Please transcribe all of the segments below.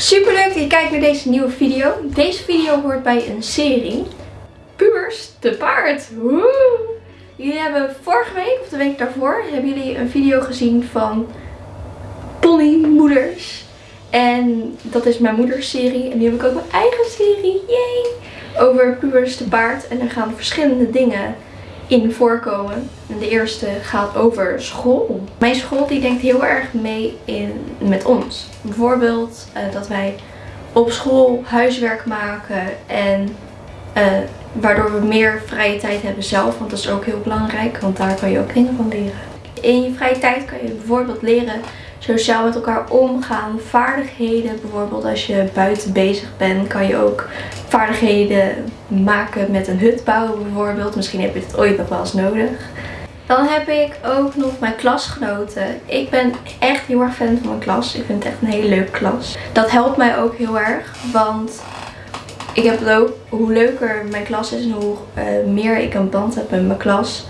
Super leuk dat je kijkt naar deze nieuwe video. Deze video hoort bij een serie. Pubers te paard. Woe! Jullie hebben vorige week of de week daarvoor hebben jullie een video gezien van ponymoeders. En dat is mijn moeders serie. En nu heb ik ook mijn eigen serie. Yay! Over pubers te paard. En er gaan verschillende dingen in voorkomen. En de eerste gaat over school. Mijn school die denkt heel erg mee in, met ons. Bijvoorbeeld uh, dat wij op school huiswerk maken en uh, waardoor we meer vrije tijd hebben zelf. Want dat is ook heel belangrijk, want daar kan je ook dingen van leren. In je vrije tijd kan je bijvoorbeeld leren sociaal met elkaar omgaan. Vaardigheden, bijvoorbeeld als je buiten bezig bent, kan je ook vaardigheden maken met een hut bouwen bijvoorbeeld. Misschien heb je het ooit nog wel eens nodig. Dan heb ik ook nog mijn klasgenoten. Ik ben echt heel erg fan van mijn klas. Ik vind het echt een hele leuke klas. Dat helpt mij ook heel erg, want ik heb hoe leuker mijn klas is en hoe uh, meer ik een band heb met mijn klas,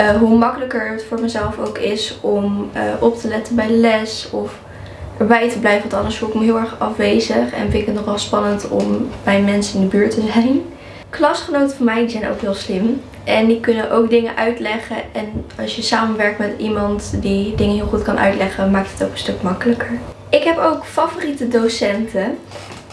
uh, hoe makkelijker het voor mezelf ook is om uh, op te letten bij les of erbij te blijven. Want anders voel ik me heel erg afwezig en vind ik het nogal spannend om bij mensen in de buurt te zijn. Klasgenoten van mij zijn ook heel slim. En die kunnen ook dingen uitleggen. En als je samenwerkt met iemand die dingen heel goed kan uitleggen, maakt het ook een stuk makkelijker. Ik heb ook favoriete docenten.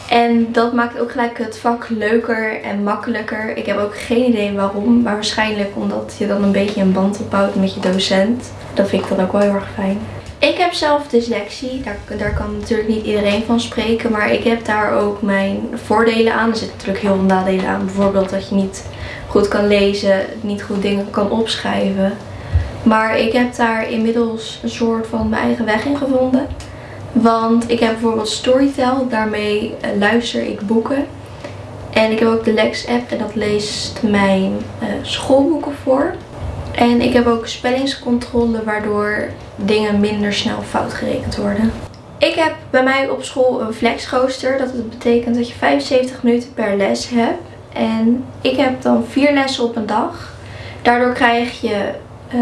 En dat maakt ook gelijk het vak leuker en makkelijker. Ik heb ook geen idee waarom. Maar waarschijnlijk omdat je dan een beetje een band opbouwt met je docent. Dat vind ik dan ook wel heel erg fijn. Ik heb zelf dyslexie. Daar, daar kan natuurlijk niet iedereen van spreken. Maar ik heb daar ook mijn voordelen aan. Er zitten natuurlijk heel veel nadelen aan. Bijvoorbeeld dat je niet goed kan lezen. Niet goed dingen kan opschrijven. Maar ik heb daar inmiddels een soort van mijn eigen weg in gevonden. Want ik heb bijvoorbeeld Storytel. Daarmee eh, luister ik boeken. En ik heb ook de Lex app. En dat leest mijn uh, schoolboeken voor. En ik heb ook spellingscontrole. Waardoor dingen minder snel fout gerekend worden. Ik heb bij mij op school een flexrooster. Dat betekent dat je 75 minuten per les hebt. En ik heb dan vier lessen op een dag. Daardoor krijg je uh,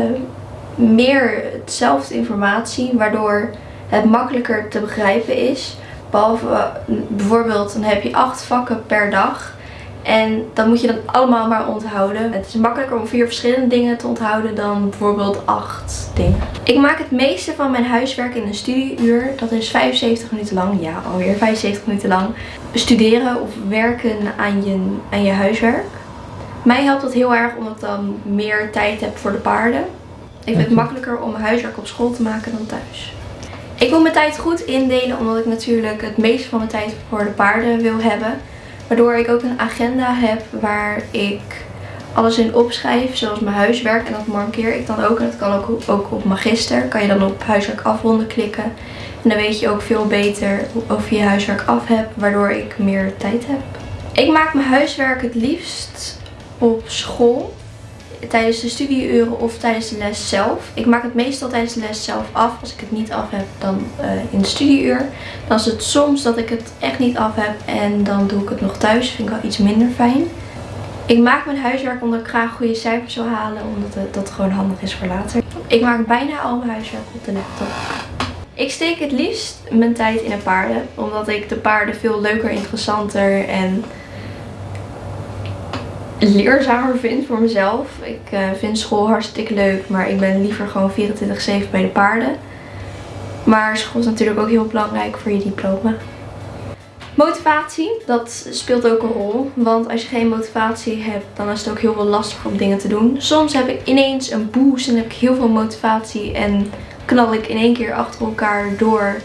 meer hetzelfde informatie. Waardoor het makkelijker te begrijpen is. Behalve bijvoorbeeld dan heb je acht vakken per dag. En dan moet je dat allemaal maar onthouden. Het is makkelijker om vier verschillende dingen te onthouden dan bijvoorbeeld acht dingen. Ik maak het meeste van mijn huiswerk in een studieuur. Dat is 75 minuten lang. Ja, alweer 75 minuten lang. Studeren of werken aan je, aan je huiswerk. Mij helpt dat heel erg omdat ik dan meer tijd heb voor de paarden. Ik vind het makkelijker om mijn huiswerk op school te maken dan thuis. Ik wil mijn tijd goed indelen omdat ik natuurlijk het meeste van mijn tijd voor de paarden wil hebben. Waardoor ik ook een agenda heb waar ik alles in opschrijf, zoals mijn huiswerk. En dat markeer ik dan ook. En dat kan ook, ook op Magister. Kan je dan op huiswerk afronden klikken. En dan weet je ook veel beter of je je huiswerk af hebt, waardoor ik meer tijd heb. Ik maak mijn huiswerk het liefst op school tijdens de studieuren of tijdens de les zelf. Ik maak het meestal tijdens de les zelf af. Als ik het niet af heb, dan uh, in de studieuur. Dan is het soms dat ik het echt niet af heb en dan doe ik het nog thuis. Vind ik wel iets minder fijn. Ik maak mijn huiswerk omdat ik graag goede cijfers wil halen. Omdat het, dat gewoon handig is voor later. Ik maak bijna al mijn huiswerk op de laptop. Ik steek het liefst mijn tijd in een paarden. Omdat ik de paarden veel leuker, interessanter en leerzamer vind voor mezelf. Ik uh, vind school hartstikke leuk, maar ik ben liever gewoon 24-7 bij de paarden. Maar school is natuurlijk ook heel belangrijk voor je diploma. Motivatie, dat speelt ook een rol. Want als je geen motivatie hebt, dan is het ook heel veel lastiger om dingen te doen. Soms heb ik ineens een boost en heb ik heel veel motivatie en knal ik in één keer achter elkaar door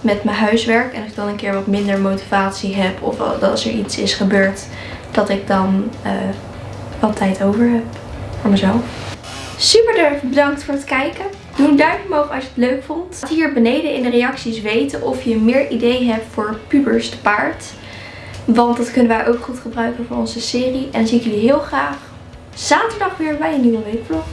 met mijn huiswerk. En als ik dan een keer wat minder motivatie heb of als er iets is gebeurd dat ik dan uh, wat tijd over heb voor mezelf. Super bedankt voor het kijken. Doe een duimpje omhoog als je het leuk vond. Laat hier beneden in de reacties weten of je meer ideeën hebt voor pubers te paard. Want dat kunnen wij ook goed gebruiken voor onze serie. En dan zie ik jullie heel graag zaterdag weer bij een nieuwe weekvlog.